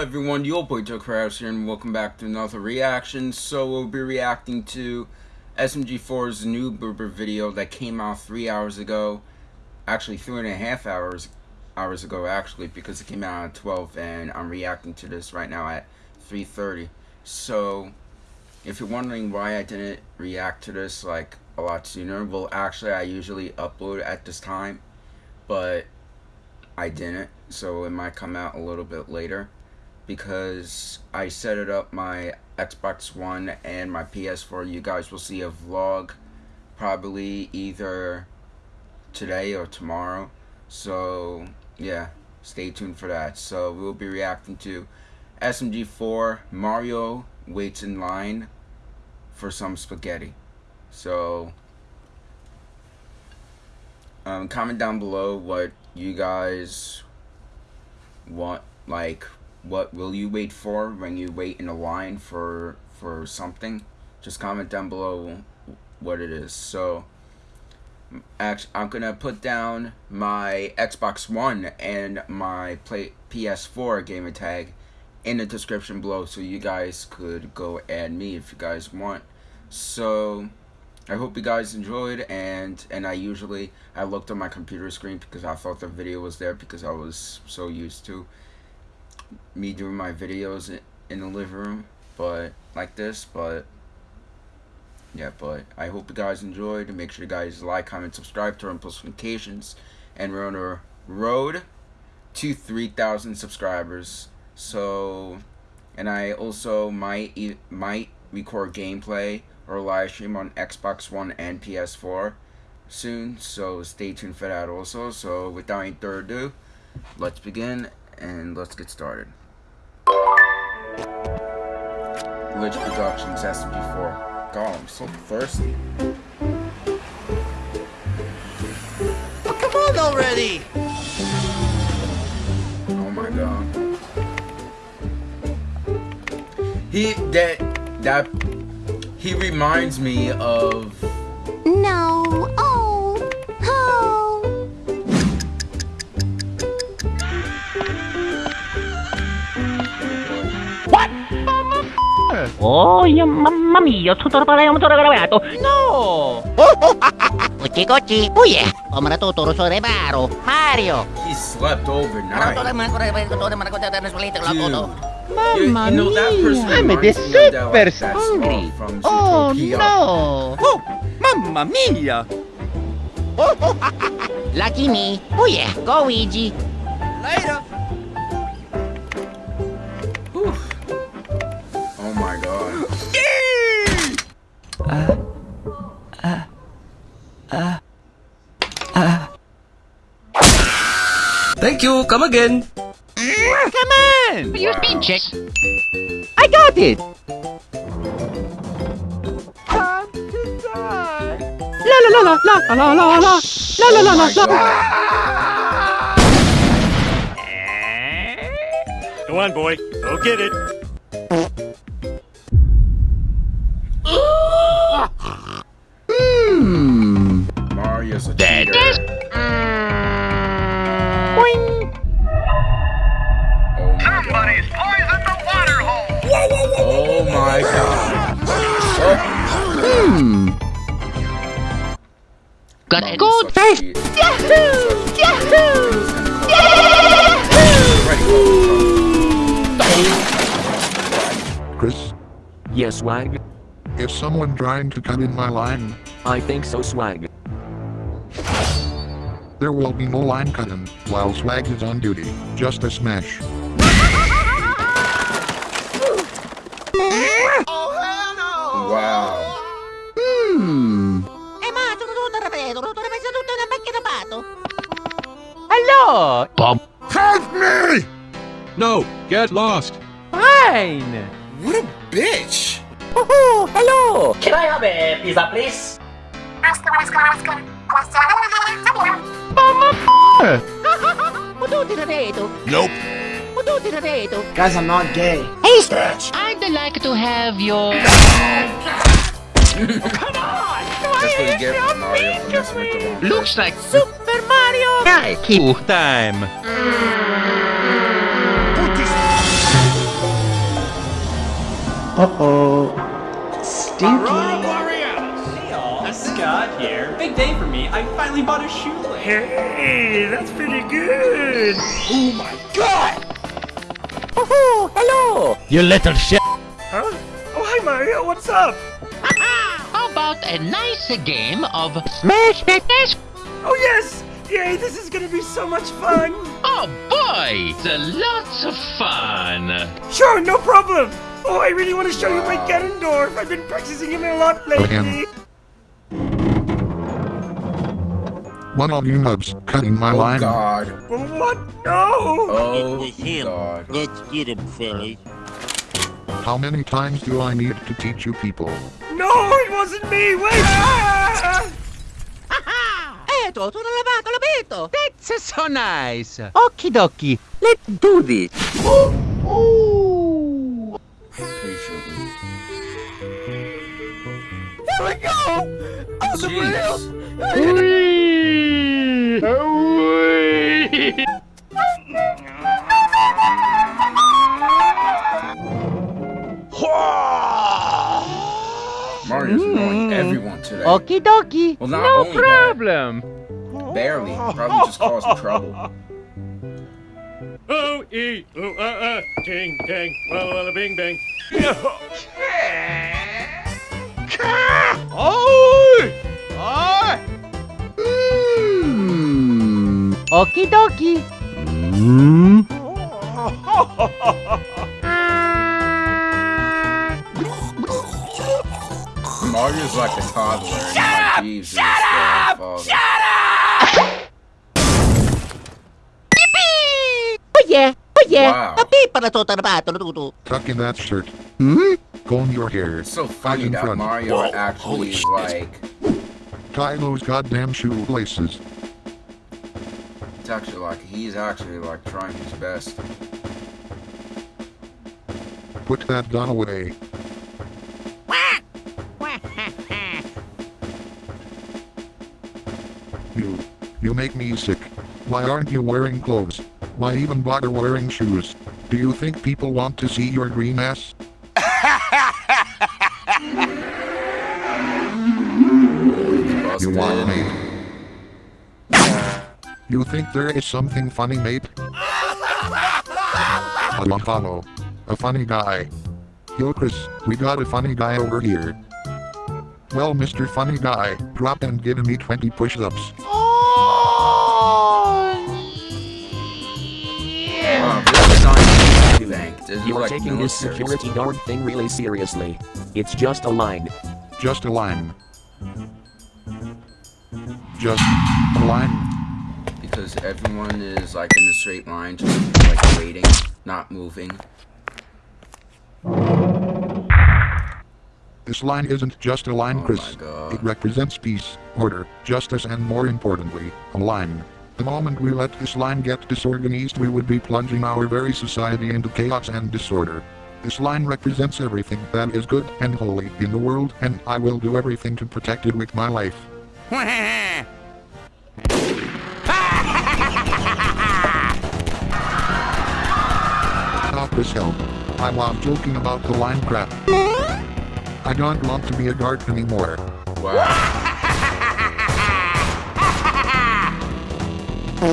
everyone, your boy Joe Krause here, and welcome back to another reaction. So we'll be reacting to SMG4's new Blooper video that came out three hours ago. Actually, three and a half hours hours ago, actually, because it came out at 12, and I'm reacting to this right now at 3.30. So, if you're wondering why I didn't react to this, like, a lot sooner, well, actually, I usually upload at this time, but I didn't, so it might come out a little bit later because I set it up my Xbox One and my PS4. You guys will see a vlog probably either today or tomorrow. So, yeah, stay tuned for that. So, we'll be reacting to SMG4 Mario waits in line for some spaghetti. So, um, comment down below what you guys want, like, what will you wait for when you wait in a line for for something? Just comment down below what it is. So actually I'm gonna put down my Xbox One and my play PS4 gamer tag in the description below so you guys could go add me if you guys want. So I hope you guys enjoyed and and I usually I looked on my computer screen because I thought the video was there because I was so used to me doing my videos in the living room, but like this, but yeah, but I hope you guys enjoyed. Make sure you guys like, comment, subscribe, turn on post notifications, and we're on a road to 3,000 subscribers. So, and I also might might record gameplay or live stream on Xbox One and PS4 soon. So stay tuned for that also. So without any further ado, let's begin and let's get started. Glitch Productions SMG4. God, I'm so thirsty. Oh, come on already! Oh my god. He, that, that, he reminds me of... No, O ja mam, mam i co to robię, to No! to no! Oczy, oczy, puje! Omra to toro sore baro, Mario! He slept overnight. Mamma you know, mia! I'm a super like, hungry. Oh no! Oh, mamma mia! Lucky me! Puje, go Luigi! Later! Thank you. Come again. Come on. Your speed check. I got it. Time to die. La la la la la la la la la la la la la. Go on, boy. Go get it. Got a good face. Yahoo! Yahoo! Yahoo! Chris? Yes, Swag? Is someone trying to come in my line? I think so, Swag. There will be no line cutting while Swag is on duty. Just a smash. Wow. Hmm. Hello! Bob. Help me! No, get lost. Fine! What a bitch! Oh, hello! Can I have a pizza, please? Mama Potuti ripeto. Nope. Potuti ripeto. Guys, I'm not gay. Hey, Stretch. I'd like to have your... Come on! That's what you get from Mario for messing with the wrong Looks like Super Mario! Nike Time. Uh-oh. Stinky. Scott here. Big day for me. I finally bought a shoelace. Hey, that's pretty good. Oh my god! Woohoo! Hello! You little shit. Huh? Oh, hi Mario, what's up? How about a nice game of Smash Fitness? Oh yes! Yay, this is gonna be so much fun! Oh boy, it's a lots of fun. Sure, no problem! Oh, I really want to show you my Ganondorf! I've been practicing him a lot lately! One of you nubs cutting my Oh line. God. What? No! Oh God. Let's get him, fellas. How many times do I need to teach you people? No, it wasn't me! Wait! Ah! Eto, tutto lavato, l'abito. That's so nice. Okie dokie. Let's do this. Patiently. There we go. Jeez. Mario's Okie dokie. Well, not No only problem. that, barely. Probably just causing trouble. Oh, e, oh, uh, uh, ting, dang, walla, walla, bing, bang. Okie dokie. Mario's like a toddler. Shut up! Jesus, Shut up! Oh yeah, oh yeah. Wow. Papipa na tutto lavato, tutto. Tuck in that shirt. Hmm? Comb your hair. It's so funny in that front. Mario actually is like. Tie those goddamn shoelaces. It's actually like he's actually like trying his best. Put that gun away. You. Make me sick. Why aren't you wearing clothes? Why even bother wearing shoes? Do you think people want to see your green ass? You want mate? You think there is something funny, mate? Follow. A funny guy. Yo, Chris, we got a funny guy over here. Well, Mr. Funny Guy, drop and give me 20 push-ups. Is You're like taking this security guard thing really seriously. It's just a line. Just a line. Just a line. because everyone is like in a straight line, just like waiting, not moving. This line isn't just a line, Oh Chris. my God. It represents peace, order, justice, and more importantly, a line. The moment we let this line get disorganized, we would be plunging our very society into chaos and disorder. This line represents everything that is good and holy in the world, and I will do everything to protect it with my life. Stop this help. I was joking about the line crap. I don't want to be a guard anymore. Wow. All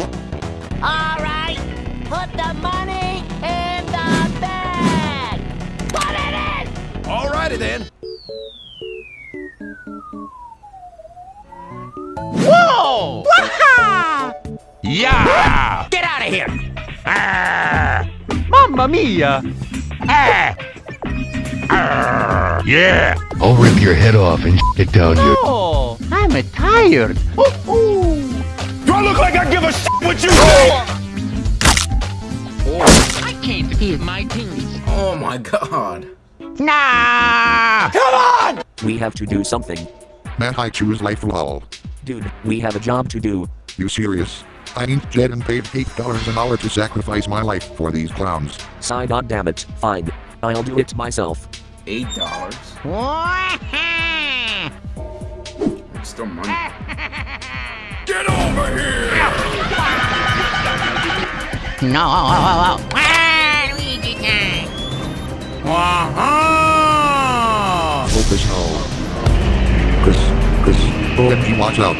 right, put the money in the bag. Put it in. Alrighty then. Whoa! Waha! Yeah! Get out of here! Ah! Mamma mia! Ah! Yeah. I'll rip your head off and it down you. Oh, I'm tired. Do I look like I give a shit what you say? I can't feel my things. Oh my god. Nah! Come on! We have to do something. Man, I choose life lol. Dude, we have a job to do. You serious? I ain't dead and paid $8 an hour to sacrifice my life for these clowns. Sigh goddammit, fine. I'll do it myself. Eight dollars. It's still money. Get over here! No, oh, oh, oh, ah, Luigi time! Waha! Focus hole. Chris, Chris, OMG, watch out!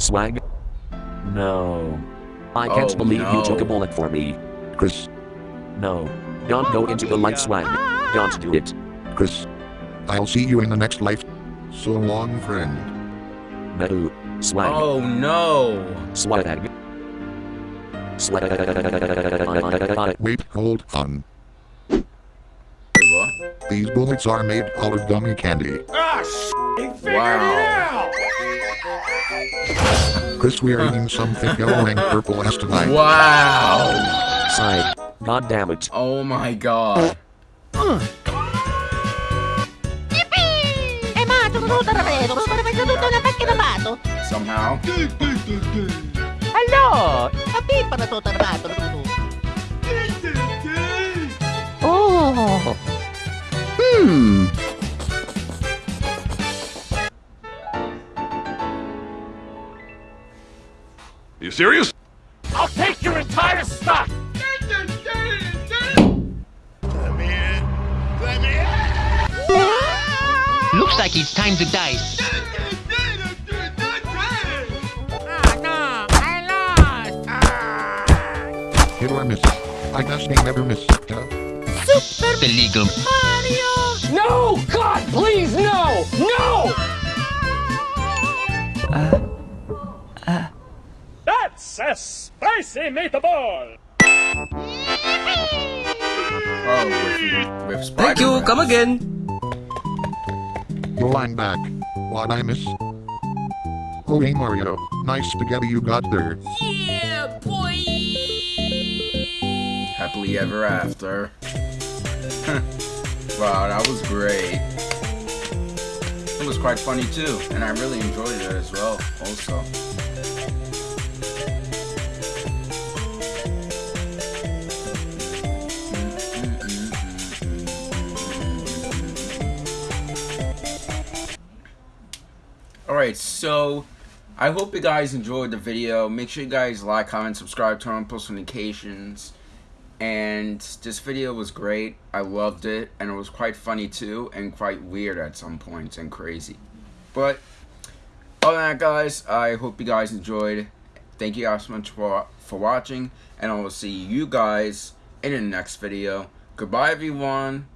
Swag? No. I can't oh, believe no. you took a bullet for me. Chris. No. Don't go into the light swag. Don't do it. Chris. I'll see you in the next life. So long, friend. Mehu. Swag. Oh no. Swag. Swag. Wait, hold on. Wait, what? These bullets are made out of gummy candy. Ah, sh- he figured Wow. it out! Chris, we're eating some thick yellow and purple S tonight. Wow. Side. God damn it. Oh my god. Eh, ma, tutto rapido, ma fai tutto una macchina mato. Somehow. Allora, a pipa na tutto rapido. Oh. Hmm. You serious? I'll take your entire stock! Looks like it's time to dice. Hit or miss. I guess they never miss. Huh? The legal. No! God, please, no! No! Uh, uh. That's a spicy meatball! Oh, with, with Spider-Man. come again. Your line back. What I miss? Oh, hey Mario. Nice spaghetti you got there. Happily ever after. wow, that was great. It was quite funny too, and I really enjoyed it as well, also. Alright, so I hope you guys enjoyed the video. Make sure you guys like, comment, subscribe, turn on post notifications. And this video was great. I loved it. And it was quite funny too. And quite weird at some points and crazy. But other than that guys, I hope you guys enjoyed. Thank you guys so much for, for watching. And I will see you guys in the next video. Goodbye everyone.